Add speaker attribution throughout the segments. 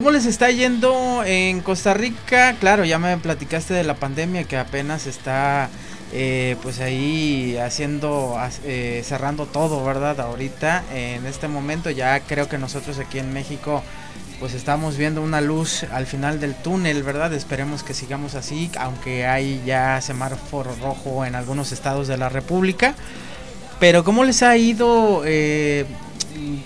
Speaker 1: ¿Cómo les está yendo en Costa Rica? Claro, ya me platicaste de la pandemia que apenas está eh, pues ahí haciendo, eh, cerrando todo, ¿verdad? Ahorita, en este momento ya creo que nosotros aquí en México pues estamos viendo una luz al final del túnel, ¿verdad? Esperemos que sigamos así, aunque hay ya semáforo rojo en algunos estados de la República. Pero ¿cómo les ha ido? Eh,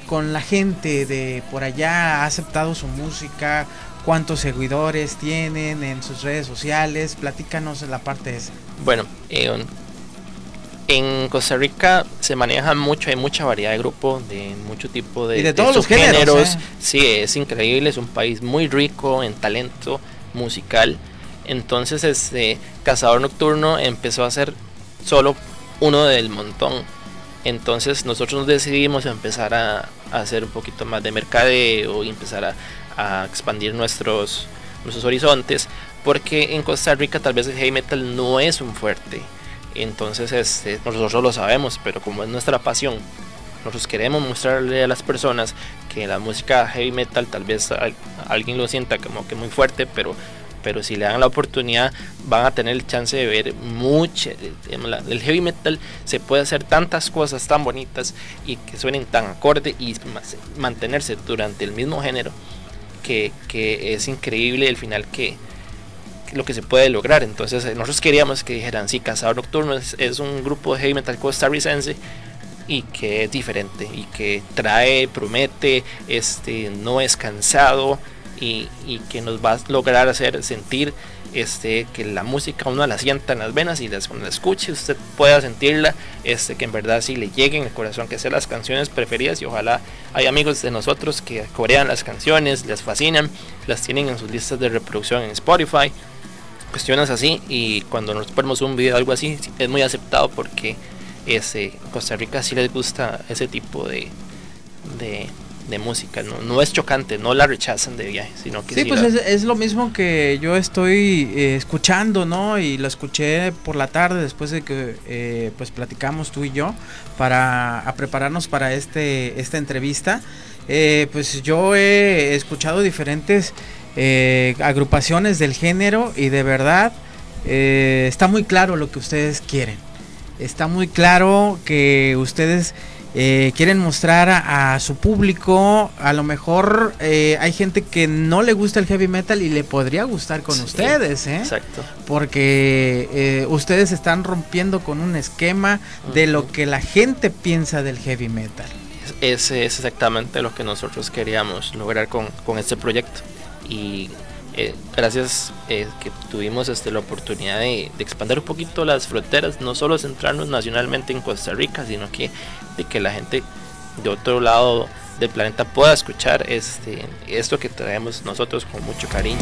Speaker 1: con la gente de por allá? ¿Ha aceptado su música? ¿Cuántos seguidores tienen en sus redes sociales? Platícanos la parte esa.
Speaker 2: Bueno, eh, en Costa Rica se maneja mucho, hay mucha variedad de grupos, de mucho tipo de,
Speaker 1: y de todos los géneros. ¿eh?
Speaker 2: Sí, es increíble, es un país muy rico en talento musical. Entonces, este Cazador Nocturno empezó a ser solo uno del montón entonces nosotros nos decidimos empezar a, hacer un poquito más de mercadeo y empezar a, expandir nuestros, nuestros horizontes, porque en Costa Rica tal vez el heavy metal no es un fuerte. Entonces este, nosotros lo sabemos, pero como es nuestra pasión, nosotros queremos mostrarle a las personas que la música heavy metal tal vez alguien lo sienta como que muy fuerte, pero pero si le dan la oportunidad van a tener el chance de ver mucho. El heavy metal se puede hacer tantas cosas tan bonitas y que suenen tan acorde y mantenerse durante el mismo género que, es increíble el final que, lo que se puede lograr. Entonces eh, nosotros queríamos que dijeran, sí, Cazador Nocturno es, es un grupo de heavy metal costarricense y que es diferente y que trae, promete, este, no es cansado y, que nos va a lograr hacer sentir este, que la música uno la sienta en las venas y las, cuando la escuche usted pueda sentirla, este, que en verdad sí le lleguen al corazón, que sean las canciones preferidas y ojalá hay amigos de nosotros que corean las canciones, les fascinan, las tienen en sus listas de reproducción en Spotify, cuestiones así y cuando nos ponemos un video algo así es muy aceptado porque ese, Costa Rica sí les gusta ese tipo de, de, de música, no, no es chocante, no la rechazan de viaje, sino que
Speaker 1: sí, pues es, lo mismo que yo estoy eh, escuchando, ¿no? Y lo escuché por la tarde después de que eh, pues platicamos tú y yo para prepararnos para este esta entrevista. Eh, pues yo he escuchado diferentes agrupaciones del género y de verdad está muy claro lo que ustedes quieren. Está muy claro que ustedes eh, quieren mostrar a, su público, a lo mejor eh, hay gente que no le gusta el heavy metal y le podría gustar con ustedes, ¿eh?
Speaker 2: Exacto.
Speaker 1: Porque eh, ustedes están rompiendo con un esquema de lo que la gente piensa del heavy metal.
Speaker 2: Ese es exactamente lo que nosotros queríamos lograr con, con este proyecto. Y eh, gracias eh, que tuvimos este, la oportunidad de, expandir un poquito las fronteras, no solo centrarnos nacionalmente en Costa Rica, sino que de que la gente de otro lado del planeta pueda escuchar este, esto que traemos nosotros con mucho cariño.